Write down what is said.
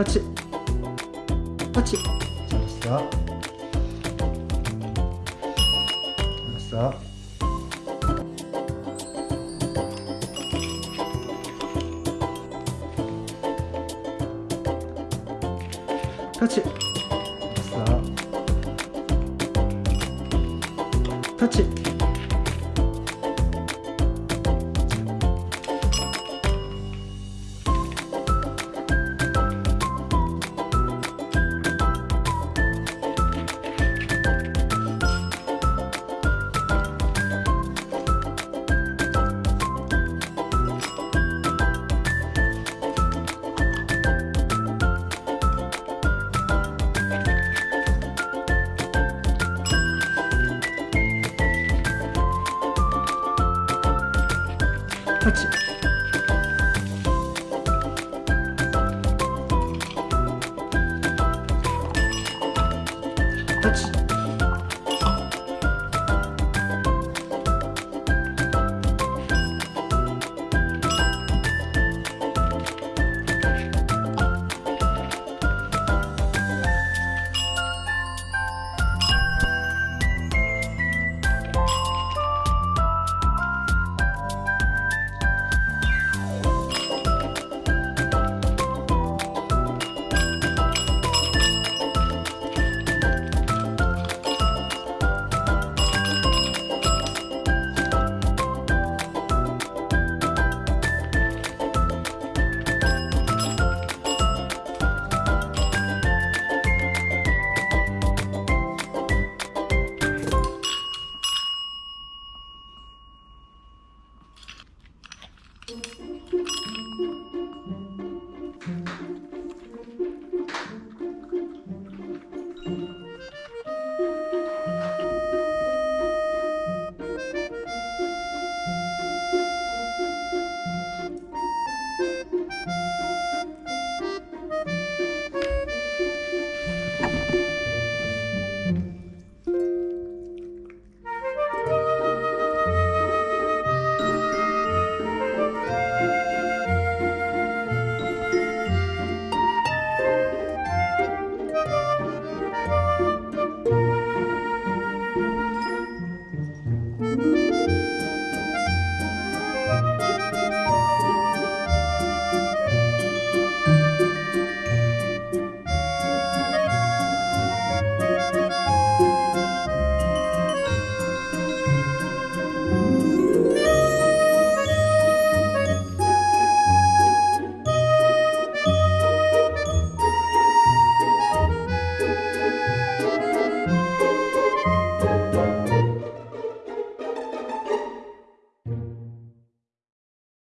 터치 터치 잘했어. 잘했어. 터치 잘했어. 터치 터